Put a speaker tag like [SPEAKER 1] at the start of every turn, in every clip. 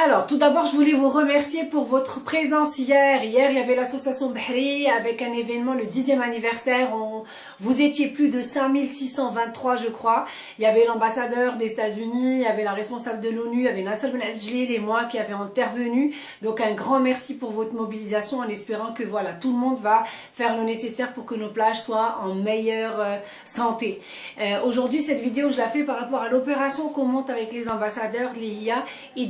[SPEAKER 1] Alors, tout d'abord, je voulais vous remercier pour votre présence hier. Hier, il y avait l'association Bahri avec un événement, le 10e anniversaire. On, vous étiez plus de 5623, je crois. Il y avait l'ambassadeur des États-Unis, il y avait la responsable de l'ONU, il y avait Nasser Ben et moi qui avaient intervenu. Donc, un grand merci pour votre mobilisation en espérant que voilà, tout le monde va faire le nécessaire pour que nos plages soient en meilleure euh, santé. Euh, aujourd'hui, cette vidéo, je la fais par rapport à l'opération qu'on monte avec les ambassadeurs, l'IA et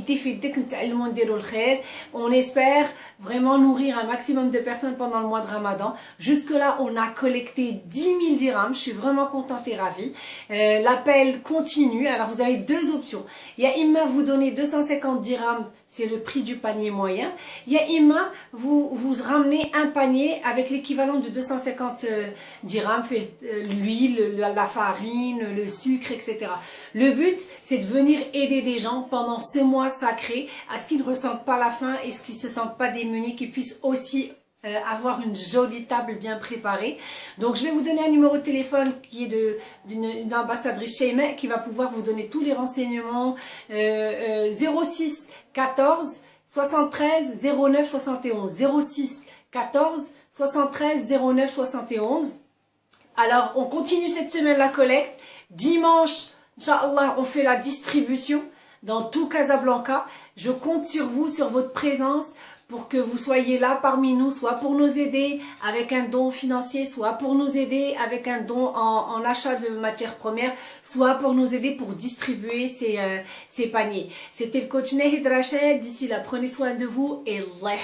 [SPEAKER 1] on espère vraiment nourrir un maximum de personnes pendant le mois de Ramadan. Jusque là, on a collecté 10 000 dirhams. Je suis vraiment contente et ravie. Euh, l'appel continue. Alors, vous avez deux options. Il y a Imma vous donner 250 dirhams c'est le prix du panier moyen. Il y a Imma, vous, vous ramenez un panier avec l'équivalent de 250 euh, dirhams, euh, l'huile, la farine, le sucre, etc. Le but, c'est de venir aider des gens pendant ce mois sacré à ce qu'ils ne ressentent pas la faim et ce qu'ils ne se sentent pas démunis, qu'ils puissent aussi euh, avoir une jolie table bien préparée. Donc je vais vous donner un numéro de téléphone qui est d'une ambassadrice chez qui va pouvoir vous donner tous les renseignements. 06 14 73 09 71 06 14 73 09 71 alors on continue cette semaine la collecte dimanche Inch'Allah on fait la distribution dans tout Casablanca je compte sur vous sur votre présence pour que vous soyez là parmi nous, soit pour nous aider avec un don financier, soit pour nous aider avec un don en, achat de matières premières, soit pour nous aider pour distribuer ces, euh, ces paniers. C'était le coach Nehid Rachel. D'ici là, prenez soin de vous et Allah